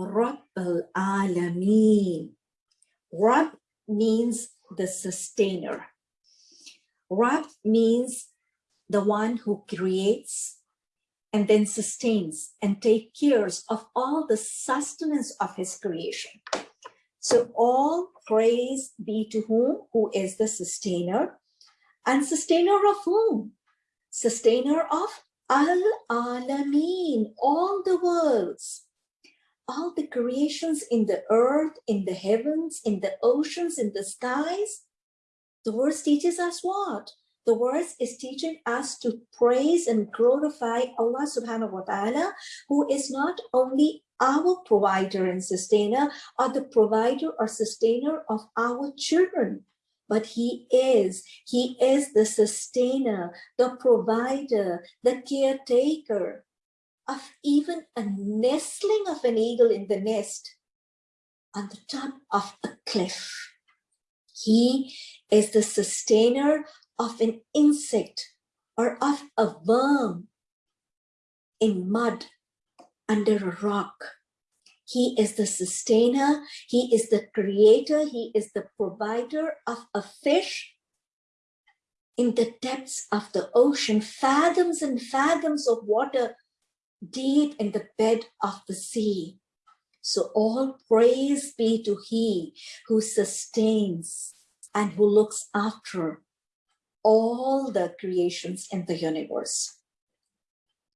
Rabb al-Alameen. Rabb means the sustainer. Rabb means the one who creates and then sustains and take cares of all the sustenance of his creation. So all praise be to whom? Who is the sustainer? And sustainer of whom? Sustainer of Al-Alameen, all the worlds all the creations in the earth, in the heavens, in the oceans, in the skies. The verse teaches us what? The verse is teaching us to praise and glorify Allah subhanahu wa ta'ala, who is not only our provider and sustainer, or the provider or sustainer of our children, but he is, he is the sustainer, the provider, the caretaker, of even a nestling of an eagle in the nest on the top of a cliff. He is the sustainer of an insect or of a worm in mud under a rock. He is the sustainer, he is the creator, he is the provider of a fish in the depths of the ocean, fathoms and fathoms of water deep in the bed of the sea. So all praise be to he who sustains and who looks after all the creations in the universe.